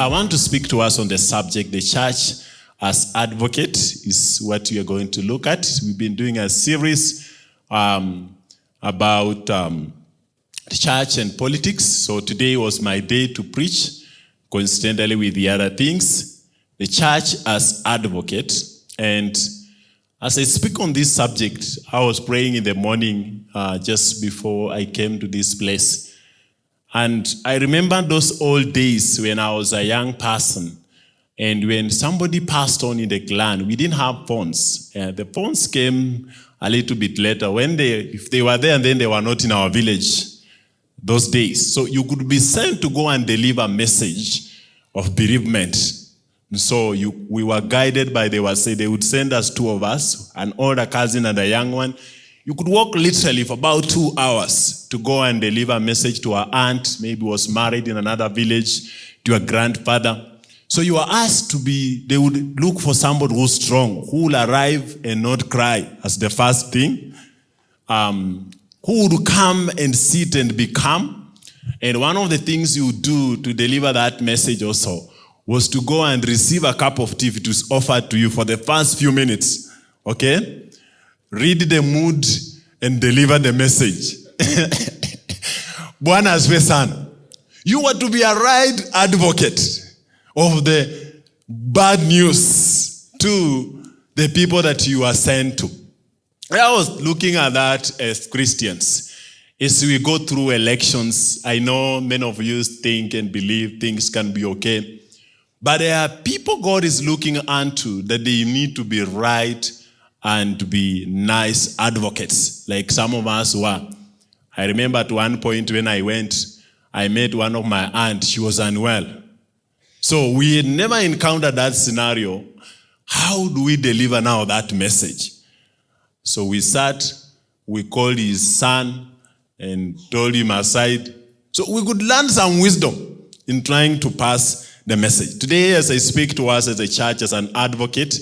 I want to speak to us on the subject, the church as advocate is what we are going to look at. We've been doing a series um, about um, the church and politics. So today was my day to preach, coincidentally with the other things. The church as advocate. And as I speak on this subject, I was praying in the morning uh, just before I came to this place. And I remember those old days when I was a young person. And when somebody passed on in the clan, we didn't have phones. Uh, the phones came a little bit later. When they, if they were there and then they were not in our village those days. So you could be sent to go and deliver a message of bereavement. And so you, we were guided by, they were say they would send us two of us, an older cousin and a young one. You could walk literally for about two hours to go and deliver a message to our aunt, maybe was married in another village, to a grandfather. So you are asked to be, they would look for somebody who's strong, who will arrive and not cry as the first thing. Um, who would come and sit and be calm. And one of the things you do to deliver that message also was to go and receive a cup of tea if it was offered to you for the first few minutes. Okay? Read the mood and deliver the message. Bwana sana. You were to be a right advocate of the bad news to the people that you are sent to. I was looking at that as Christians. As we go through elections, I know many of you think and believe things can be okay. But there are people God is looking unto that they need to be right and to be nice advocates, like some of us were. I remember at one point when I went, I met one of my aunt, she was unwell. So we had never encountered that scenario. How do we deliver now that message? So we sat, we called his son and told him aside. So we could learn some wisdom in trying to pass the message. Today, as I speak to us as a church, as an advocate,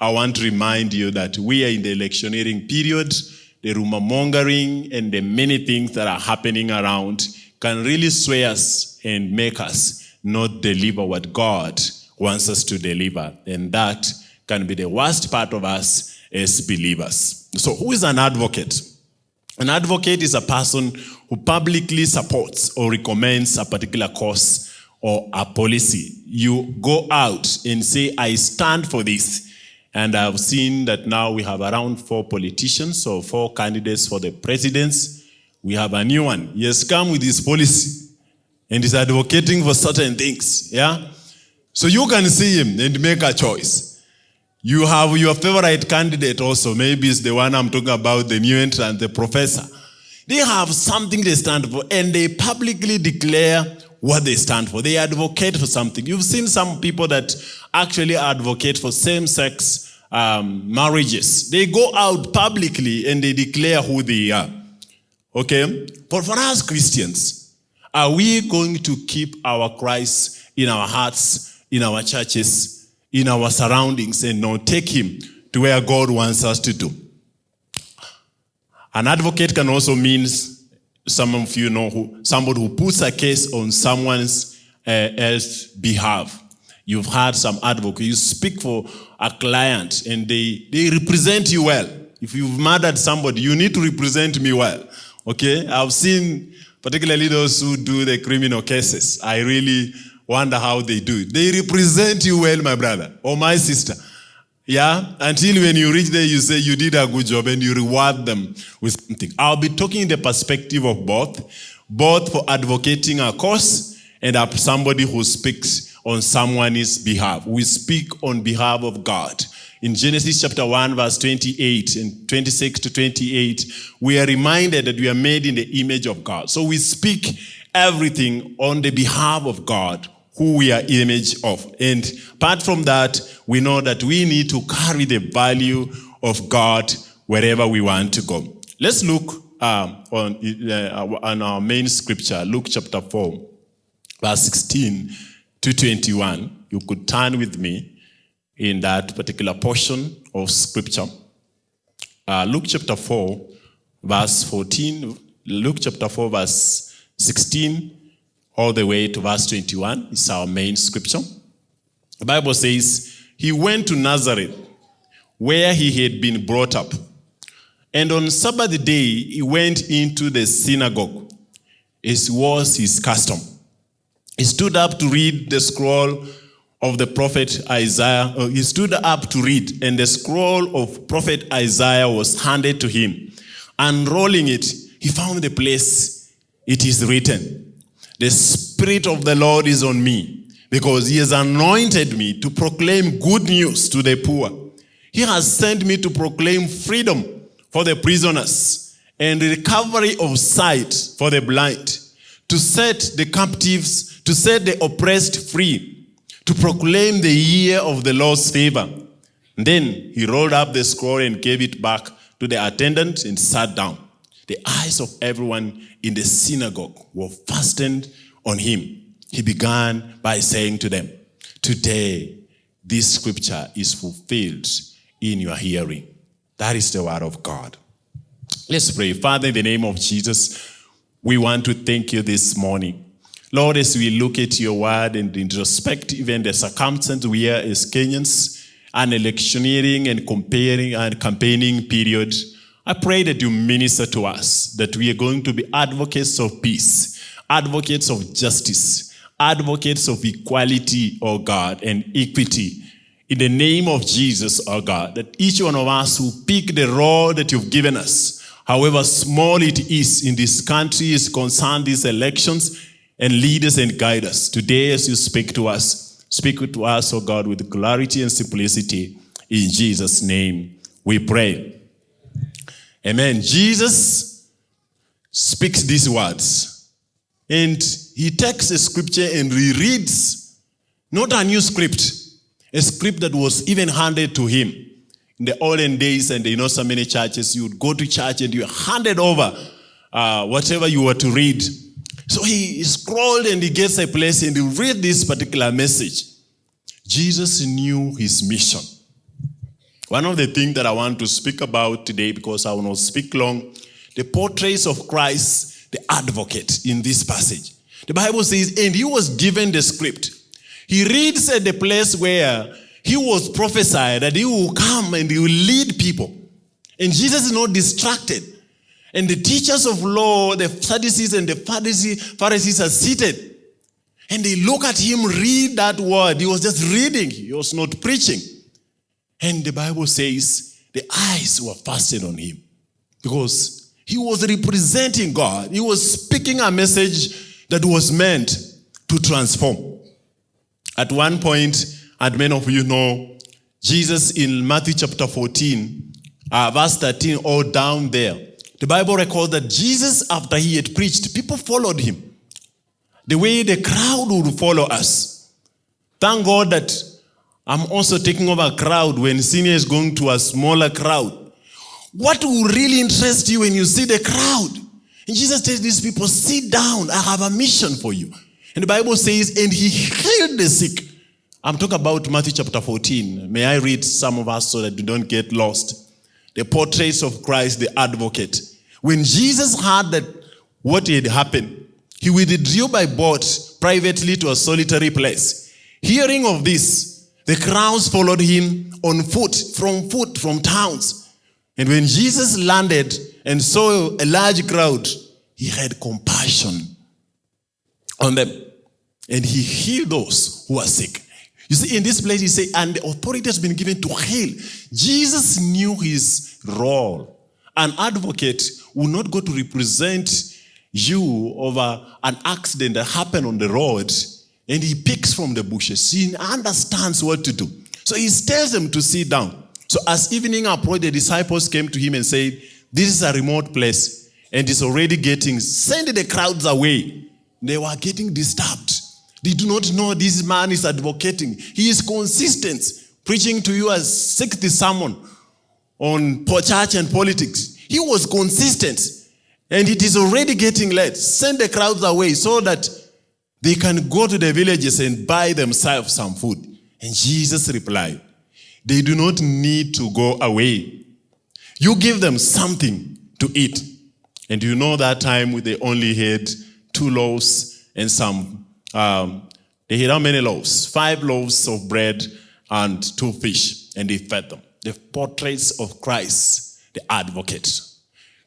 I want to remind you that we are in the electioneering period. The rumor mongering and the many things that are happening around can really sway us and make us not deliver what God wants us to deliver. And that can be the worst part of us as believers. So who is an advocate? An advocate is a person who publicly supports or recommends a particular cause or a policy. You go out and say, I stand for this. And I've seen that now we have around four politicians or four candidates for the presidency. We have a new one. He has come with his policy and is advocating for certain things. Yeah? So you can see him and make a choice. You have your favorite candidate also. Maybe it's the one I'm talking about, the new entrant, the professor. They have something they stand for and they publicly declare what they stand for. They advocate for something. You've seen some people that actually advocate for same-sex um, marriages. They go out publicly and they declare who they are. Okay? But for us Christians, are we going to keep our Christ in our hearts, in our churches, in our surroundings and not take him to where God wants us to do? An advocate can also mean, some of you know, who, somebody who puts a case on someone's uh, else behalf. You've had some advocate, you speak for a client and they, they represent you well. If you've murdered somebody, you need to represent me well. Okay? I've seen particularly those who do the criminal cases. I really wonder how they do it. They represent you well, my brother or my sister. Yeah, until when you reach there, you say you did a good job and you reward them with something. I'll be talking in the perspective of both, both for advocating a cause and somebody who speaks on someone's behalf. We speak on behalf of God. In Genesis chapter 1, verse 28 and 26 to 28, we are reminded that we are made in the image of God. So we speak everything on the behalf of God, who we are image of. And apart from that, we know that we need to carry the value of God wherever we want to go. Let's look um, on, uh, on our main scripture, Luke chapter 4, verse 16 to 21. You could turn with me in that particular portion of scripture. Uh, Luke chapter 4, verse 14, Luke chapter 4, verse 16 all the way to verse 21. It's our main scripture. The Bible says, He went to Nazareth, where he had been brought up. And on Sabbath day, he went into the synagogue, as was his custom. He stood up to read the scroll of the prophet Isaiah. uh, he stood up to read, and the scroll of prophet Isaiah was handed to him. Unrolling it, he found the place it is written The Spirit of the Lord is on me, because he has anointed me to proclaim good news to the poor. He has sent me to proclaim freedom for the prisoners and recovery of sight for the blind, to set the captives, to set the oppressed free, to proclaim the year of the Lord's favor. Then he rolled up the scroll and gave it back to the attendant and sat down. The eyes of everyone in the synagogue were fastened on him. He began by saying to them, Today, this scripture is fulfilled in your hearing. That is the word of God. Let's pray. Father, in the name of Jesus, we want to thank you this morning. Lord, as we look at your word and introspect even the circumstance we are as Kenyans, an electioneering and comparing and campaigning period, I pray that you minister to us, that we are going to be advocates of peace, advocates of justice, advocates of equality, oh God, and equity. In the name of Jesus, oh God, that each one of us who pick the role that you've given us, however small it is in this country, is concerned these elections, and lead us and guide us. Today, as you speak to us, speak to us, oh God, with clarity and simplicity. In Jesus' name, we pray. Amen. Jesus speaks these words, and he takes a scripture and rereads, not a new script, a script that was even handed to him. In the olden days, and you know, so many churches, you would go to church and you handed over uh, whatever you were to read. So he scrolled and he gets a place and he read this particular message. Jesus knew his mission. One of the things that I want to speak about today, because I will not speak long, the portraits of Christ, the advocate in this passage. The Bible says, and he was given the script. He reads at the place where he was prophesied that he will come and he will lead people. And Jesus is not distracted. And the teachers of law, the Sadducees and the Pharisees are seated. And they look at him read that word. He was just reading, he was not preaching. And the Bible says the eyes were fastened on him because he was representing God. He was speaking a message that was meant to transform. At one point, and many of you know, Jesus in Matthew chapter 14, uh, verse 13, all down there, the Bible records that Jesus, after he had preached, people followed him. The way the crowd would follow us. Thank God that I'm also taking over a crowd when senior is going to a smaller crowd. What will really interest you when you see the crowd? And Jesus tells these people, sit down, I have a mission for you. And the Bible says, and he healed the sick. I'm talking about Matthew chapter 14. May I read some of us so that you don't get lost? The portraits of Christ, the advocate. When Jesus heard that what had happened, he withdrew by boat privately to a solitary place. Hearing of this, the crowds followed him on foot, from foot, from towns. And when Jesus landed and saw a large crowd, he had compassion on them. And he healed those who were sick. You see, in this place, he said, and the authority has been given to heal. Jesus knew his role. An advocate will not go to represent you over an accident that happened on the road and he picks from the bushes. He understands what to do. So he tells them to sit down. So as evening approached, the disciples came to him and said, This is a remote place and it's already getting, send the crowds away. They were getting disturbed. They do not know this man is advocating. He is consistent, preaching to you as sixth sermon on church and politics. He was consistent. And it is already getting late. Send the crowds away so that they can go to the villages and buy themselves some food. And Jesus replied, They do not need to go away. You give them something to eat. And you know that time they only had two loaves and some, um, they had how many loaves? Five loaves of bread and two fish, and they fed them. The portraits of Christ, the advocate.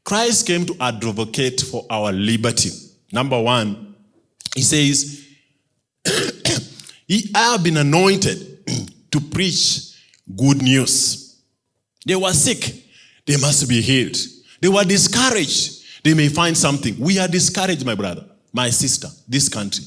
Christ came to advocate for our liberty. Number one, he says, he, I have been anointed to preach good news. They were sick, they must be healed. They were discouraged, they may find something. We are discouraged, my brother, my sister, this country.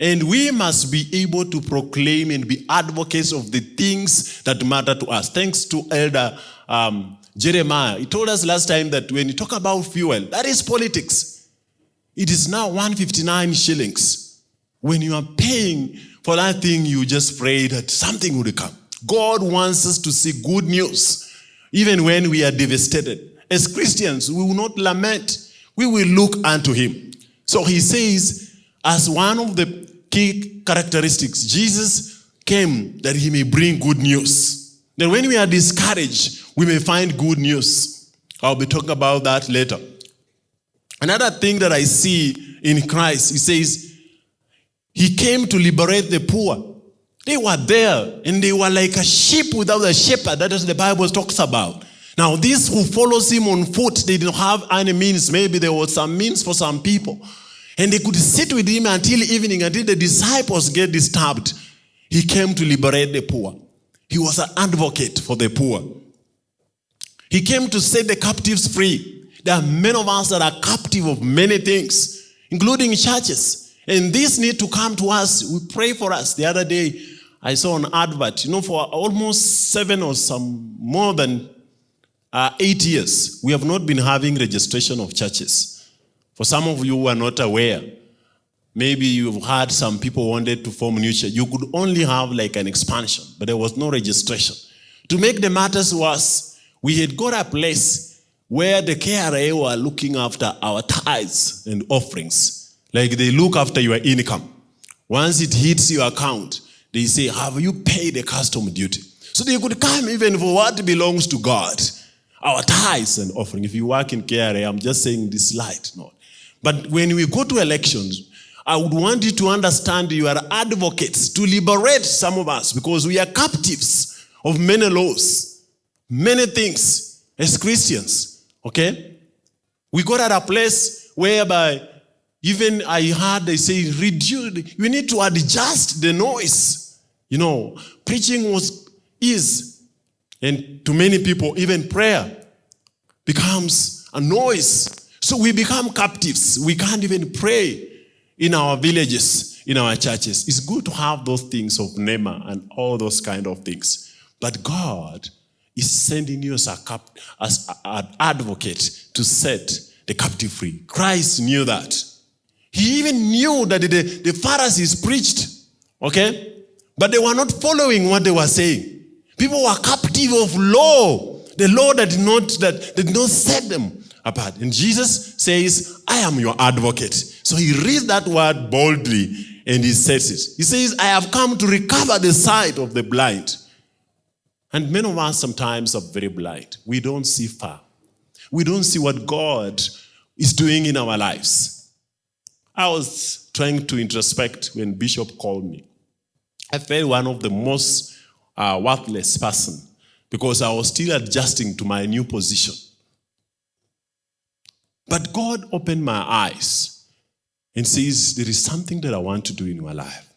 And we must be able to proclaim and be advocates of the things that matter to us. Thanks to Elder um, Jeremiah. He told us last time that when you talk about fuel, that is politics. It is now 159 shillings. When you are paying for that thing, you just pray that something would come. God wants us to see good news, even when we are devastated. As Christians, we will not lament. We will look unto him. So he says, as one of the key characteristics, Jesus came that he may bring good news. That when we are discouraged, we may find good news. I'll be talking about that later. Another thing that I see in Christ, he says, he came to liberate the poor. They were there and they were like a sheep without a shepherd. That is the Bible talks about. Now, these who follows him on foot, they didn't have any means. Maybe there was some means for some people. And they could sit with him until evening, until the disciples get disturbed. He came to liberate the poor. He was an advocate for the poor. He came to set the captives free. There are many of us that are captive of many things, including churches. And this need to come to us. We pray for us. The other day, I saw an advert, you know, for almost seven or some more than uh, eight years, we have not been having registration of churches. For some of you who are not aware, maybe you've had some people wanted to form new church. You could only have like an expansion, but there was no registration. To make the matters worse, we had got a place where the KRA were looking after our tithes and offerings. Like they look after your income. Once it hits your account, they say, have you paid the custom duty? So they could come even for what belongs to God. Our tithes and offering. If you work in KRA, I'm just saying this light, no. But when we go to elections, I would want you to understand you are advocates to liberate some of us because we are captives of many laws, many things as Christians. Okay? We got at a place whereby even I heard they say, reduce, we need to adjust the noise. You know, preaching was is and to many people, even prayer becomes a noise. So we become captives. We can't even pray in our villages, in our churches. It's good to have those things of NEMA and all those kind of things. But God is sending you as, a cap, as an advocate to set the captive free. Christ knew that. He even knew that the, the Pharisees preached, okay? But they were not following what they were saying. People were captive of law. The law that did not, that did not set them apart. And Jesus says, I am your advocate. So he reads that word boldly and he says it. He says, I have come to recover the sight of the blind. And many of us sometimes are very blind. We don't see far. We don't see what God is doing in our lives. I was trying to introspect when Bishop called me. I felt one of the most a worthless person because I was still adjusting to my new position. But God opened my eyes and says, There is something that I want to do in my life.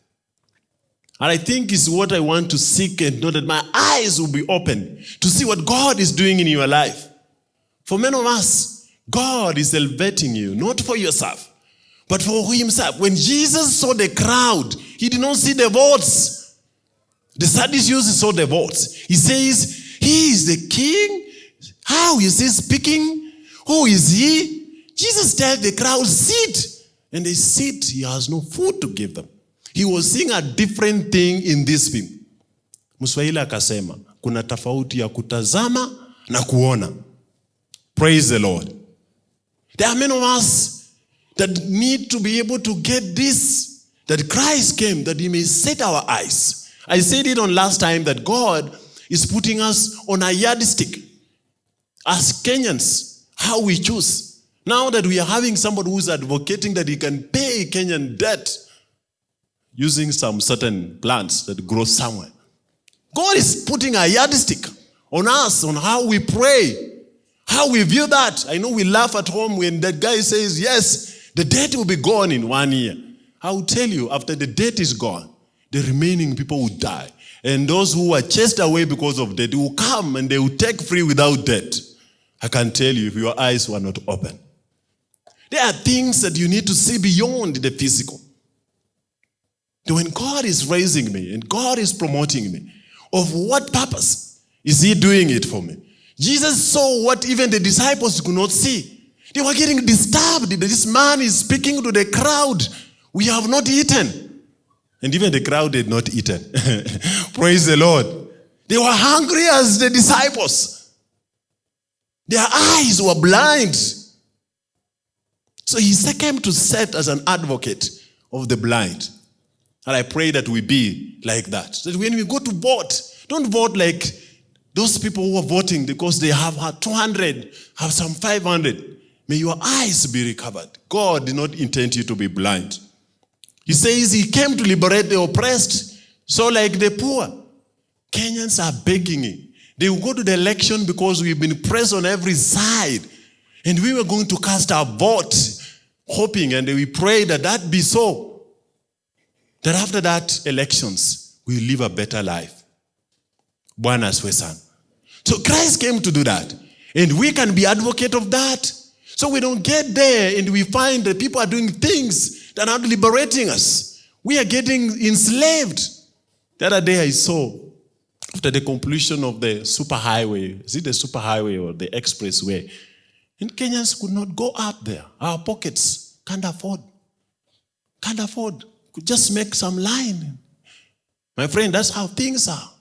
And I think is what I want to seek and know that my eyes will be open to see what God is doing in your life. For many of us, God is elevating you, not for yourself, but for himself. When Jesus saw the crowd, he did not see the votes. The Sadducees saw the votes. He says, He is the king. How is he speaking? Who is he? Jesus tells the crowd, Sit. And they sit. He has no food to give them. He was seeing a different thing in this film. Mswahili akasema, kuna tofauti ya kutazama na kuona. Praise the Lord. There are many of us that need to be able to get this, that Christ came, that he may set our eyes. I said it on last time that God is putting us on a yardstick as Kenyans, how we choose. Now that we are having somebody who's advocating that he can pay Kenyan debt using some certain plants that grow somewhere. God is putting a yardstick on us on how we pray, how we view that. I know we laugh at home when that guy says, Yes, the debt will be gone in one year. I will tell you, after the debt is gone, the remaining people will die. And those who are chased away because of debt will come and they will take free without debt. I can tell you if your eyes were not open. There are things that you need to see beyond the physical. When God is raising me and God is promoting me, of what purpose is He doing it for me? Jesus saw what even the disciples could not see. They were getting disturbed. This man is speaking to the crowd. We have not eaten. And even the crowd had not eaten. Praise the Lord. They were hungry as the disciples. Their eyes were blind. So he came to set as an advocate of the blind. And I pray that we be like that. That when we go to vote, don't vote like those people who are voting because they have had 200, have some 500. May your eyes be recovered. God did not intend you to be blind. He says he came to liberate the oppressed. So, like the poor, Kenyans are begging. They will go to the election because we've been pressed on every side. And we were going to cast our vote, hoping, and we pray that that be so. That after that elections, we live a better life. Bwana asifiwe sana. So Christ came to do that. And we can be advocate of that. So we don't get there and we find that people are doing things that are not liberating us. We are getting enslaved. The other day I saw, after the completion of the superhighway, is it the superhighway or the expressway? And Kenyans could not go up there. Our pockets can't afford. Can't afford. Could just make some line. My friend, that's how things are.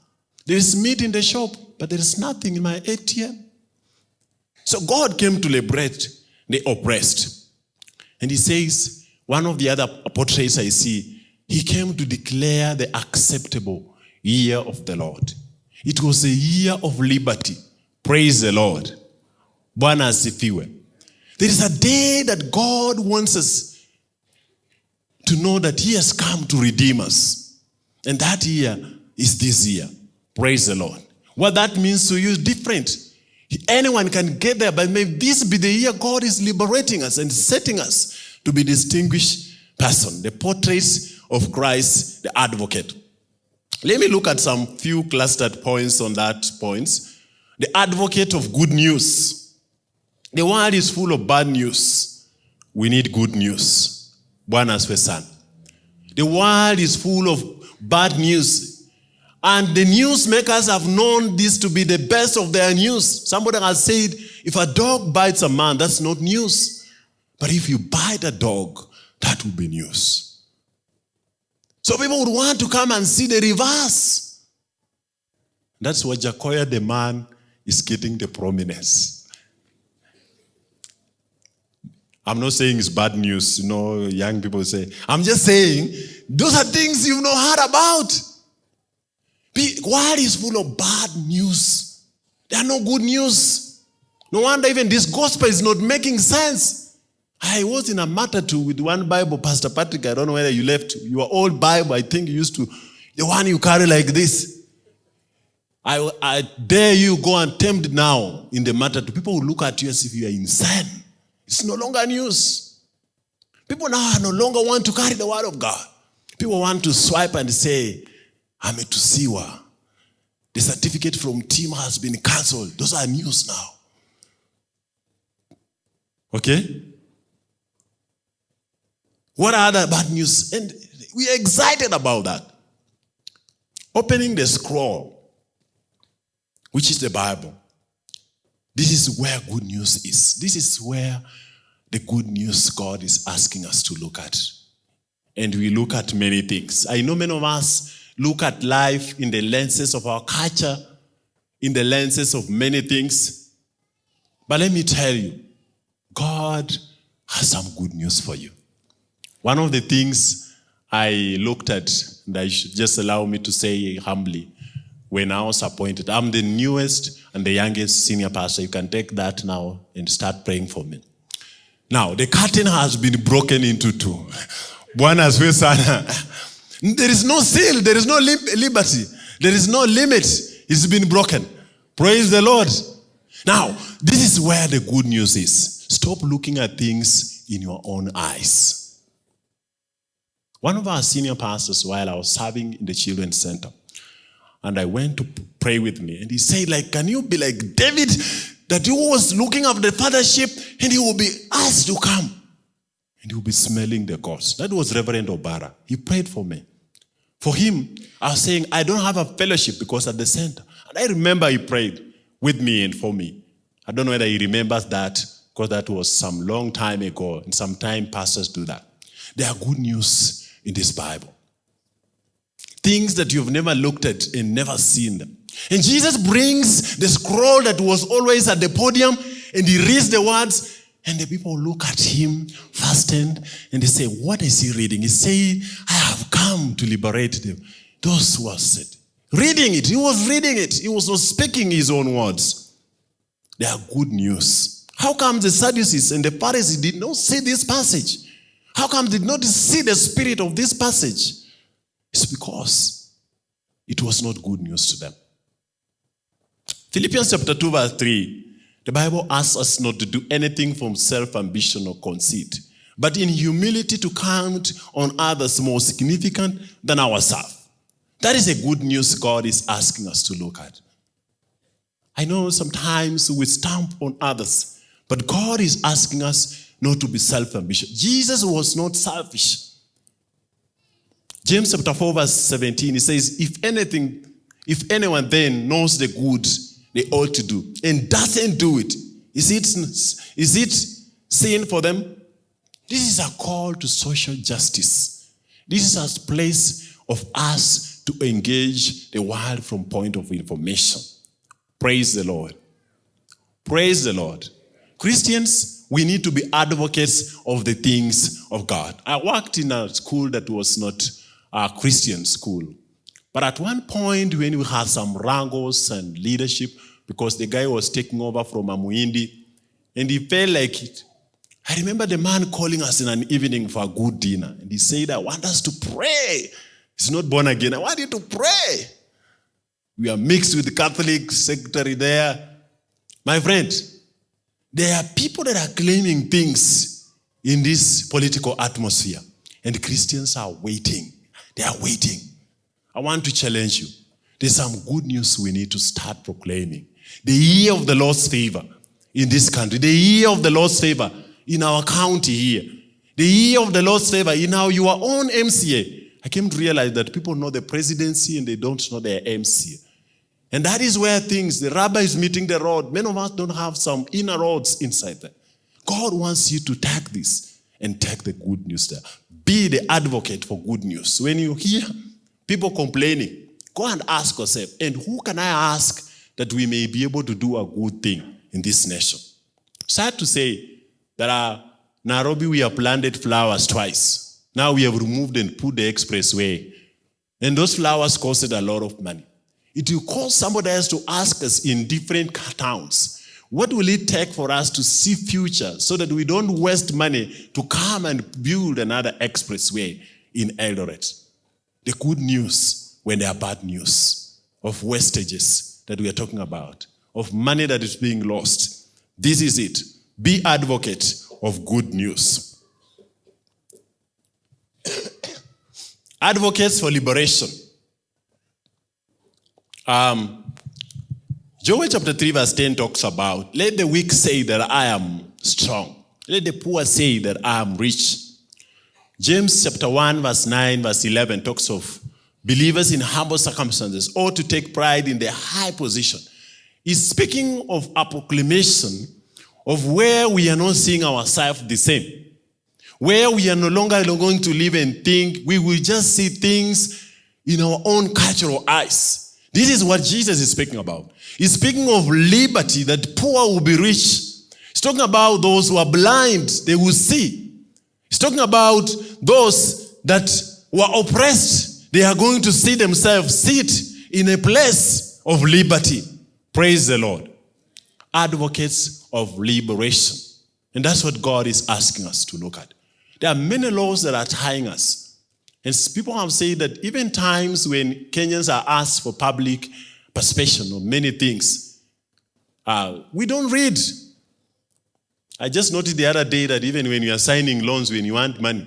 There is meat in the shop, but there is nothing in my ATM. So God came to liberate the oppressed. And he says, one of the other portraits I see, he came to declare the acceptable year of the Lord. It was a year of liberty. Praise the Lord. Bwana asifiwe. There is a day that God wants us to know that He has come to redeem us. And that year is this year. Praise the Lord. What that means to you is different. Anyone can get there, but may this be the year God is liberating us and setting us to be distinguished person. The portraits of Christ, the advocate. Let me look at some few clustered points on that points. The advocate of good news. The world is full of bad news. We need good news. Bwana asifiwe. The world is full of bad news. And the newsmakers have known this to be the best of their news. Somebody has said, if a dog bites a man, that's not news. But if you bite a dog, that will be news. So people would want to come and see the reverse. That's why Jacoya the man is getting the prominence. I'm not saying it's bad news, you know, young people say. I'm just saying those are things you've not heard about. The world is full of bad news. There are no good news. No wonder even this gospel is not making sense. I was in a matatu with one Bible, Pastor Patrick. I don't know whether you left your old Bible. I think you used to, the one you carry like this. I, I dare you go and tempt now in the matatu. People will look at you as if you are insane. It's no longer news. People now no longer want to carry the word of God. People want to swipe and say, ametusiwa. The certificate from team has been cancelled. Those are news now. Okay? What are other bad news? And we are excited about that. Opening the scroll, which is the Bible. This is where good news is. This is where the good news God is asking us to look at. And we look at many things. I know many of us look at life in the lenses of our culture, in the lenses of many things. But let me tell you, God has some good news for you. One of the things I looked at, and I should just allow me to say humbly, I was appointed, I'm the newest and the youngest senior pastor. You can take that now and start praying for me. Now, the curtain has been broken into two. Bwana sana. There is no seal, there is no lib- liberty, there is no limit. It's been broken. Praise the Lord. Now, this is where the good news is. Stop looking at things in your own eyes. One of our senior pastors, while I was serving in the children's center, and I went to pray with me, and he said, like, can you be like David, that he was looking after the fathership, and he will be asked to come, and he will be smelling the gods. That was Reverend Obara. He prayed for me. For him, I was saying, I don't have a fellowship because at the center. And I remember he prayed with me and for me. I don't know whether he remembers that because that was some long time ago, and sometimes pastors do that. There are good news in this Bible. Things that you've never looked at and never seen them. And Jesus brings the scroll that was always at the podium and he reads the words and the people look at him fastened and they say, what is he reading? He say, I have come to liberate them. Those who are set. Reading it. He was reading it. He was not speaking his own words. They are good news. How come the Sadducees and the Pharisees did not see this passage? How come did not see the spirit of this passage? It's because it was not good news to them. Philippians chapter 2, verse 3. The Bible asks us not to do anything from self ambition or conceit, but in humility to count on others more significant than ourselves. That is a good news God is asking us to look at. I know sometimes we stamp on others, but God is asking us not to be self ambitious. Jesus was not selfish. James chapter 4, verse 17, he says, If anything, if anyone then knows the good they ought to do and doesn't do it, is it, is it sin for them? This is a call to social justice. This is a place of us to engage the world from point of information. Praise the Lord. Praise the Lord. Christians, we need to be advocates of the things of God. I worked in a school that was not a Christian school. But at one point, when we had some wrangles and leadership, because the guy was taking over from Amuindi, and he felt like it. I remember the man calling us in an evening for a good dinner, and he said, I want us to pray. He's not born again. I want you to pray. We are mixed with the Catholic secretary there. My friend, there are people that are claiming things in this political atmosphere, and Christians are waiting. They are waiting. I want to challenge you. There's some good news we need to start proclaiming. The year of the Lord's favor in this country, the year of the Lord's favor in our county here, the year of the Lord's favor in our your own MCA. I came to realize that people know the presidency and they don't know their MCA. And that is where things, the rabbi is meeting the road. Many of us don't have some inner roads inside there. God wants you to take this and take the good news there. Be the advocate for good news. When you hear people complaining, go and ask yourself, and who can I ask that we may be able to do a good thing in this nation? Sad to say that uh, Nairobi, we have planted flowers twice. Now we have removed and put the expressway. And those flowers costed a lot of money. It will cost somebody else to ask us in different towns, what will it take for us to see future so that we don't waste money to come and build another expressway in Eldoret? The good news when there are bad news of wastages that we are talking about, of money that is being lost. This is it. Be advocate of good news. Advocates for liberation. Um, Joel chapter 3, verse 10 talks about let the weak say that I am strong, let the poor say that I am rich. James chapter 1, verse 9, verse 11 talks of believers in humble circumstances ought to take pride in their high position. He's speaking of a proclamation of where we are not seeing ourselves the same. Where we are no longer going to live and think, we will just see things in our own cultural eyes. This is what Jesus is speaking about. He's speaking of liberty, that poor will be rich. He's talking about those who are blind, they will see. He's talking about those that were oppressed, they are going to see themselves sit in a place of liberty. Praise the Lord. Advocates of liberation. And that's what God is asking us to look at. There are many laws that are tying us. And people have said that even times when Kenyans are asked for public participation on many things, uh, we don't read. I just noticed the other day that even when you are signing loans, when you want money,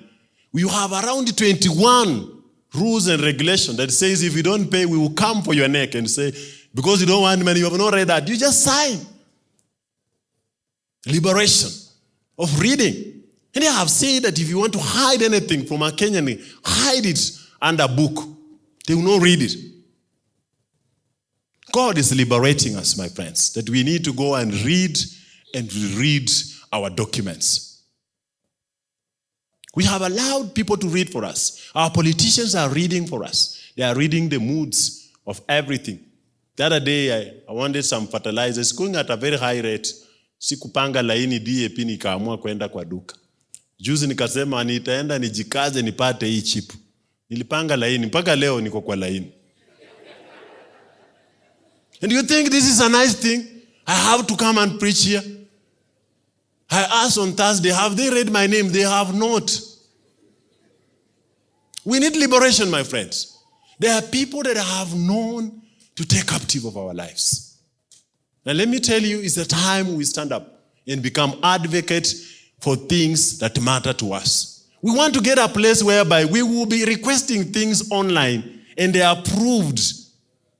we have around 21 rules and regulations that says if you don't pay, we will come for your neck and say, because you don't want money, you have not read that. You just sign. Liberation of reading. And I have said that if you want to hide anything from a Kenyan, hide it under a book. They will not read it. God is liberating us, my friends, that we need to go and read and read our documents. We have allowed people to read for us. Our politicians are reading for us. They are reading the moods of everything. The other day, I, I wanted some fertilizers going at a very high rate. Sikupanga laini DAP nikaamua kwenda kwa duka. Juzi nikasema nitaenda nijikaze nipate hii chip. Nilipanga laini mpaka leo niko kwa laini. And you think this is a nice thing? I have to come and preach here. I asked on Thursday, have they read my name? They have not. We need liberation, my friends. There are people that have known to take captive of our lives. Now, let me tell you, it's the time we stand up and become advocates for things that matter to us. We want to get a place whereby we will be requesting things online and they are approved.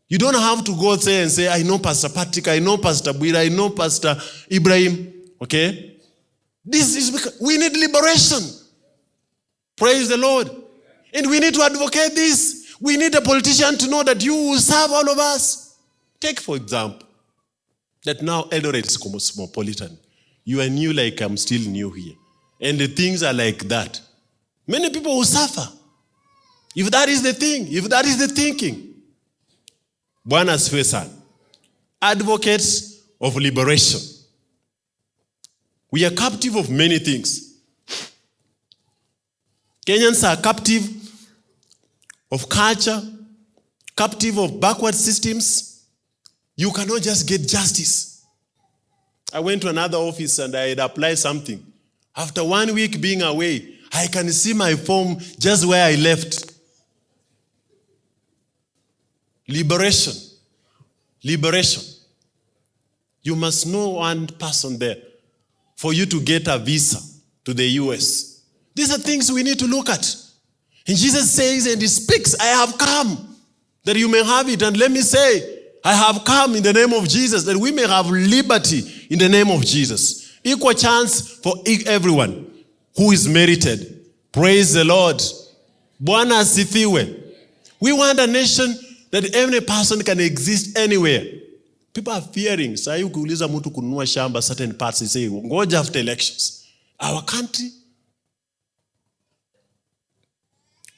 You don't have to go there and say, I know Pastor Patrick, I know Pastor Buira, I know Pastor Ibrahim. Okay? This is because we need liberation. Praise the Lord. And we need to advocate this. We need a politician to know that you will serve all of us. Take, for example, that now Eldoret is cosmopolitan. You are new like I'm still new here. And the things are like that. Many people will suffer. If that is the thing, if that is the thinking. Bwana asifiwe sana. Advocates of liberation. We are captive of many things. Kenyans are captive of culture, captive of backward systems. You cannot just get justice. I went to another office and I had applied something. After one week being away, I can see my form just where I left. Liberation. Liberation. You must know one person there for you to get a visa to the US. These are things we need to look at. And Jesus says and he speaks, I have come that you may have it. And let me say, I have come in the name of Jesus that we may have liberty in the name of Jesus. Equal chance for everyone who is merited. Praise the Lord. Bwana asifiwe. We want a nation that every person can exist anywhere. People are fearing. Sasa ukiuliza mtu kununua shamba certain parts, say, ngoja after elections. Our country,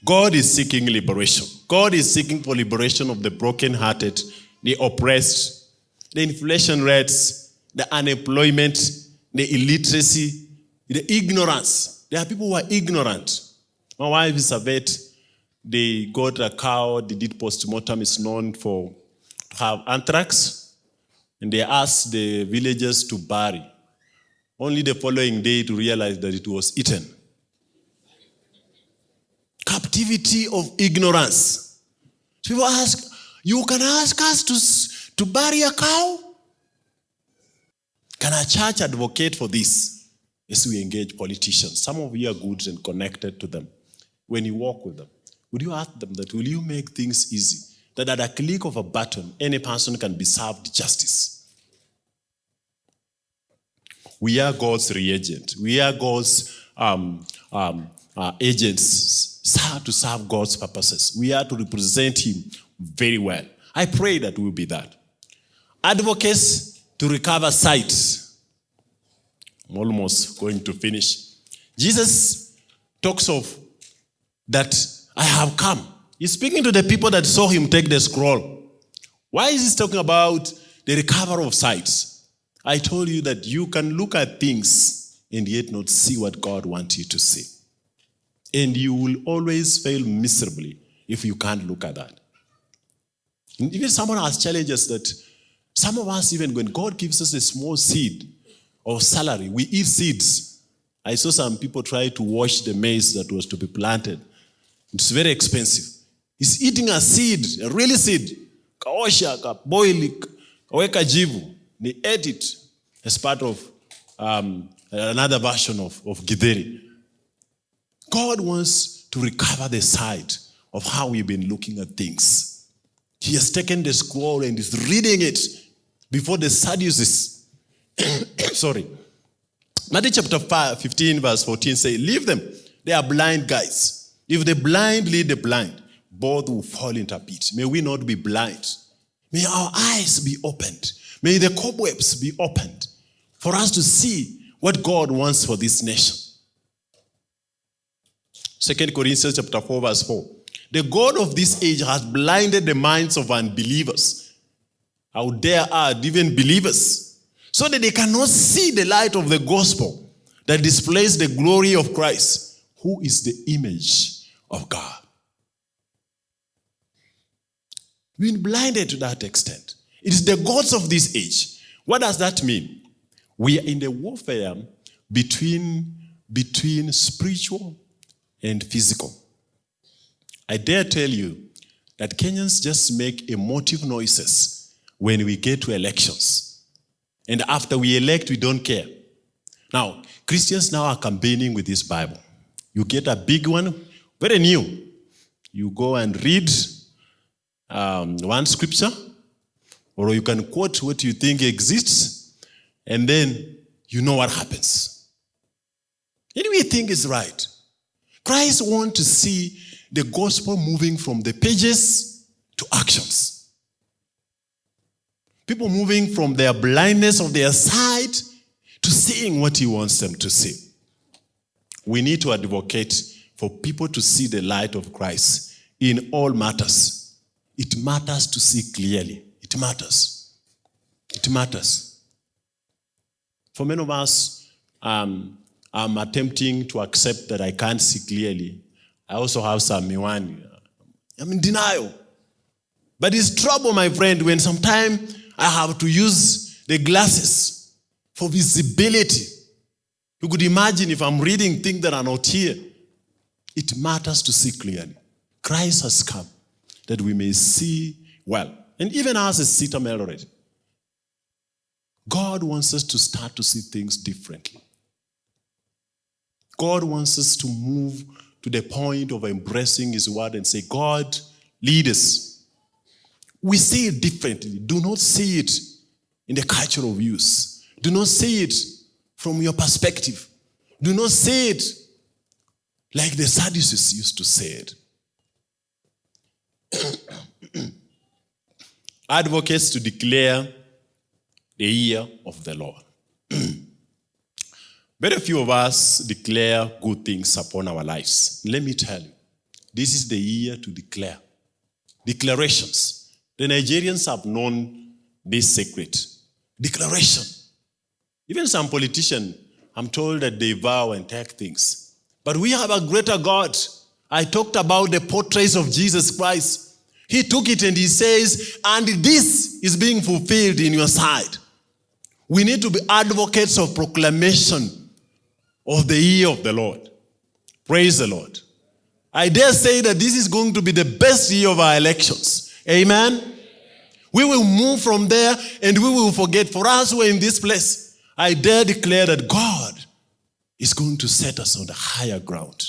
God is seeking liberation. God is seeking for liberation of the broken-hearted, the oppressed, the inflation rates, the unemployment, the illiteracy, the ignorance. There are people who are ignorant. My wife is a vet. They got a cow, they did post-mortem, is known for to have anthrax. And they asked the villagers to bury. Only the following day to realize that it was eaten. Captivity of ignorance. People ask, you can ask us to, to bury a cow? Can a church advocate for this? Yes, we engage politicians. Some of you are good and connected to them. When you walk with them, would you ask them that, will you make things easy? That at a click of a button, any person can be served justice. We are God's reagent. We are God's um, um, uh, agents to serve God's purposes. We are to represent Him very well. I pray that we'll be that. Advocates to recover sight. I'm almost going to finish. Jesus talks of that I have come. He's speaking to the people that saw him take the scroll. Why is he talking about the recovery of sight? I told you that you can look at things and yet not see what God wants you to see. And you will always fail miserably if you can't look at that. And even someone has challenged us that some of us, even when God gives us a small seed, of salary. We eat seeds. I saw some people try to wash the maize that was to be planted. It's very expensive. He's eating a seed, a really seed. Kaosha, kaboil, kaweka jivu. They ate it as part of um, another version of, of Githeri. God wants to recover the sight of how we've been looking at things. He has taken the scroll and is reading it before the Sadducees. Sorry. Matthew chapter 5, 15, verse 14 say, Leave them. They are blind guys. If the blind lead the blind, both will fall into a pit. May we not be blind. May our eyes be opened. May the cobwebs be opened for us to see what God wants for this nation. Second Corinthians chapter 4, verse 4. The God of this age has blinded the minds of unbelievers. How dare add, even believers, so that they cannot see the light of the gospel that displays the glory of Christ, who is the image of God. We've been blinded to that extent. It is the gods of this age. What does that mean? We are in the warfare between, between spiritual and physical. I dare tell you that Kenyans just make emotive noises when we get to elections. And after we elect, we don't care. Now, Christians now are campaigning with this Bible. You get a big one, very new. You go and read um, one scripture, or you can quote what you think exists, and then you know what happens. And we think is right. Christ wants to see the gospel moving from the pages to actions. People moving from their blindness of their sight to seeing what he wants them to see. We need to advocate for people to see the light of Christ in all matters. It matters to see clearly. It matters. It matters. For many of us, um, I'm attempting to accept that I can't see clearly. I also have some miwani. I'm in denial. But it's trouble, my friend, when sometimes I have to use the glasses for visibility. You could imagine if I'm reading things that are not here. It matters to see clearly. Christ has come that we may see well. And even as a Sita already, God wants us to start to see things differently. God wants us to move to the point of embracing His word and say, God, lead us. We see it differently. Do not see it in the culture of use. Do not see it from your perspective. Do not see it like the Sadducees used to say. Advocates to declare the year of the Lord. Very few of us declare good things upon our lives. Let me tell you, this is the year to declare. Declarations. The Nigerians have known this secret. Declaration. Even some politicians, I'm told that they vow and take things. But we have a greater God. I talked about the portraits of Jesus Christ. He took it and he says, and this is being fulfilled in your sight. We need to be advocates of proclamation of the year of the Lord. Praise the Lord. I dare say that this is going to be the best year of our elections. Amen. We will move from there and we will forget. For us who are in this place, I dare declare that God is going to set us on the higher ground.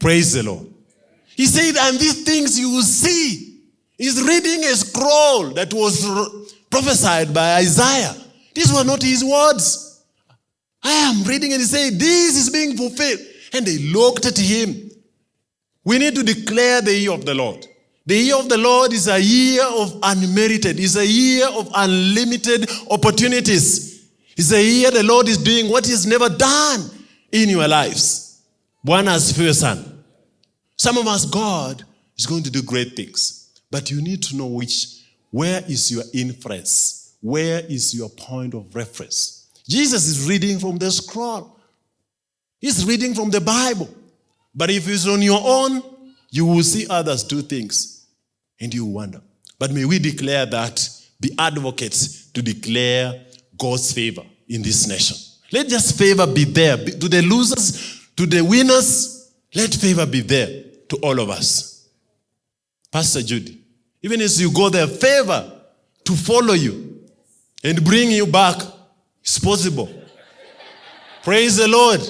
Praise the Lord. He said, and these things you will see. He's reading a scroll that was prophesied by Isaiah. These were not his words. I am reading and he said, This is being fulfilled. And they looked at him. We need to declare the year of the Lord. The year of the Lord is a year of unmerited, is a year of unlimited opportunities. It's a year the Lord is doing what He's never done in your lives. One as son. Some of us, God is going to do great things. But you need to know which, where is your influence? Where is your point of reference? Jesus is reading from the scroll. He's reading from the Bible. But if it's on your own, you will see others do things and you wonder. But may we declare that, be advocates to declare God's favor in this nation. Let just favor be there. To the losers, to the winners, let favor be there to all of us. Pastor Judy, even as you go there, favor to follow you and bring you back is possible. Praise the Lord.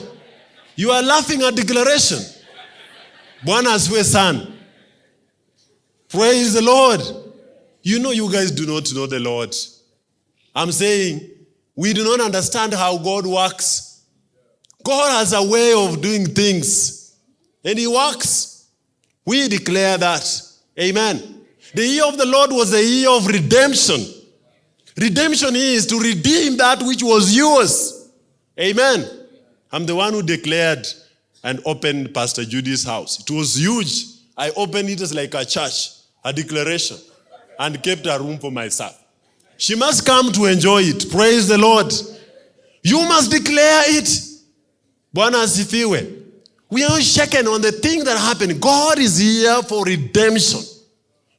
You are laughing at declaration. Bwana asifiwe sana. Praise the Lord. You know, you guys do not know the Lord. I'm saying we do not understand how God works. God has a way of doing things, and He works. We declare that. Amen. The year of the Lord was the year of redemption. Redemption is to redeem that which was yours. Amen. I'm the one who declared and opened Pastor Judy's house. It was huge. I opened it as like a church, a declaration, and kept a room for myself. She must come to enjoy it. Praise the Lord. You must declare it. Bwana. We are shaken on the thing that happened. God is here for redemption.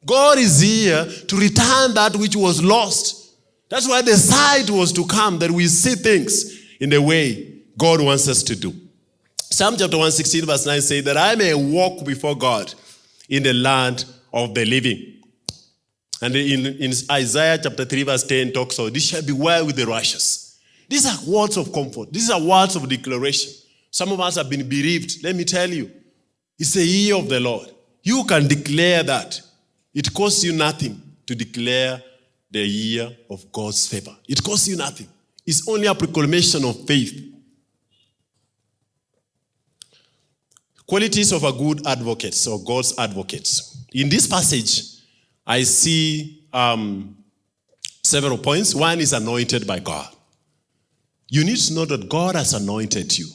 God is here to return that which was lost. That's why the sight was to come that we see things in the way God wants us to do. Psalm chapter 116, verse 9 says, That I may walk before God in the land of the living. And in, in Isaiah chapter 3, verse 10 talks about this shall be well with the righteous. These are words of comfort. These are words of declaration. Some of us have been bereaved. Let me tell you, it's a year of the Lord. You can declare that. It costs you nothing to declare the year of God's favor. It costs you nothing. It's only a proclamation of faith. Qualities of a good advocate or God's advocates. In this passage, I see um, several points. One is anointed by God. You need to know that God has anointed you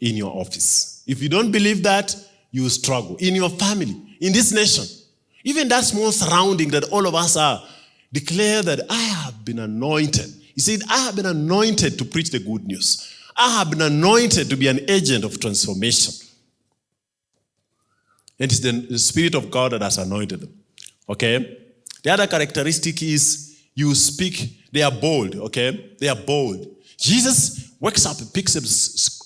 in your office. If you don't believe that, you struggle. In your family, in this nation, even that small surrounding that all of us are, declare that I have been anointed. He said, I have been anointed to preach the good news. I have been anointed to be an agent of transformation. It's the, the Spirit of God that has anointed them. Okay? The other characteristic is you speak, they are bold, okay? They are bold. Jesus wakes up, picks up,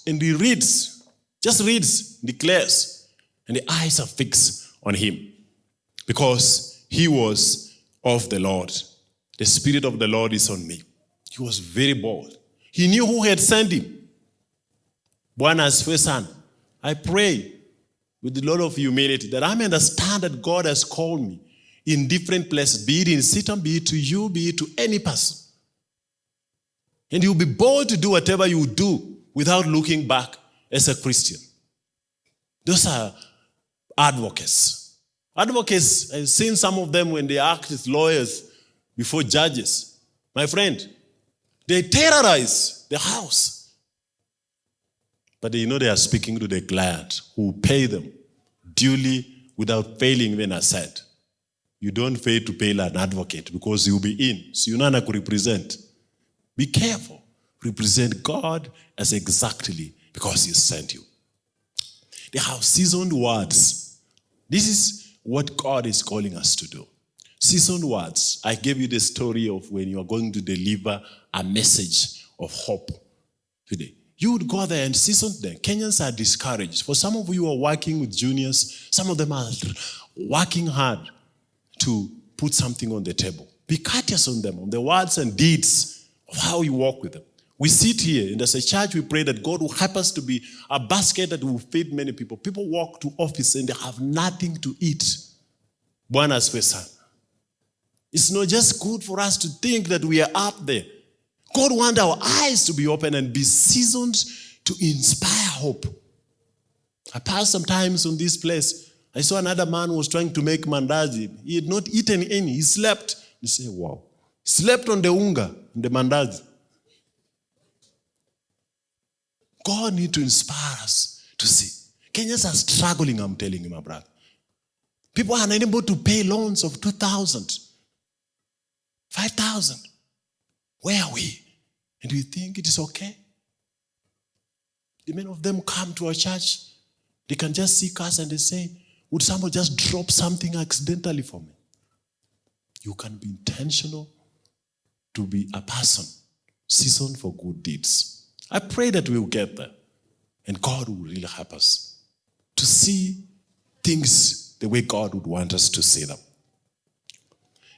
and he reads, just reads, declares, and the eyes are fixed on him because he was of the Lord. The Spirit of the Lord is on me. He was very bold. He knew who had sent him. Bwana asifiwe sana. I pray with a lot of humility that I may understand that God has called me in different places, be it in Satan, be it to you, be it to any person. And you'll be bold to do whatever you do without looking back as a Christian. Those are advocates. Advocates, I've seen some of them when they act as lawyers before judges. My friend, they terrorize the house. But they know they are speaking to the client who pay them duly without failing when I said. You don't fail to pay an advocate because you'll be in. So you're not going to represent. Be careful. Represent God as exactly because He sent you. They have seasoned words. This is what God is calling us to do. Seasoned words. I gave you the story of when you are going to deliver a message of hope today. You would go there and season them. Kenyans are discouraged. For some of you are working with juniors, some of them are working hard to put something on the table. Be courteous on them, on the words and deeds of how you walk with them. We sit here, and as a church, we pray that God will help us to be a basket that will feed many people. People walk to office and they have nothing to eat. Bwana asifiwe. It's not just good for us to think that we are up there. God wants our eyes to be open and be seasoned to inspire hope. I passed sometimes on this place. I saw another man was trying to make mandazi. He had not eaten any. He slept. You say, wow. Slept on the unga, the mandazi. God need to inspire us to see. Kenyans are struggling, I'm telling you, my brother. People are unable to pay loans of 2,000, 5,000. Where are we? And we think it is okay. The many of them come to our church, they can just seek us and they say, Would someone just drop something accidentally for me? You can be intentional to be a person seasoned for good deeds. I pray that we will get there. And God will really help us to see things the way God would want us to see them.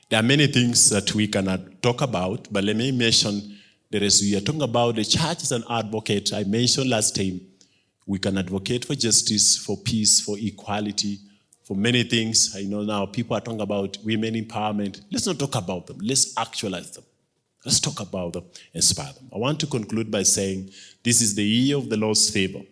There are many things that we cannot talk about, but let me mention there is we are talking about the church as an advocate. I mentioned last time we can advocate for justice, for peace, for equality, for many things. I know now people are talking about women empowerment. Let's not talk about them. Let's actualize them. Let's talk about them, inspire them. I want to conclude by saying this is the year of the Lord's favor.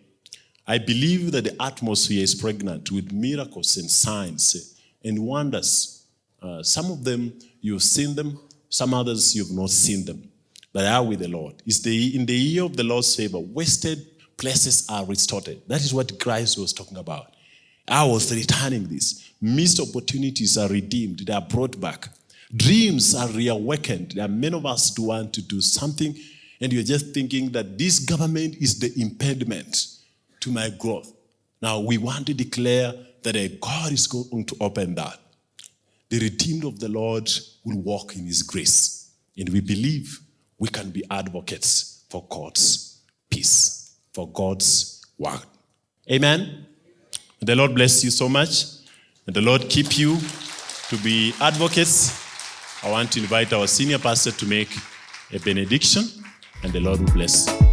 I believe that the atmosphere is pregnant with miracles and signs and wonders. Uh, some of them you've seen them, some others you've not seen them, but are with the Lord. It's the, in the year of the Lord's favor, wasted places are restored. That is what Christ was talking about. I was returning this. Missed opportunities are redeemed, they are brought back. Dreams are reawakened. There are many of us who want to do something, and you're just thinking that this government is the impediment to my growth. Now, we want to declare that a God is going to open that. The redeemed of the Lord will walk in his grace. And we believe we can be advocates for God's peace, for God's word. Amen. The Lord bless you so much. And the Lord keep you to be advocates. I want to invite our senior pastor to make a benediction, and the Lord will bless.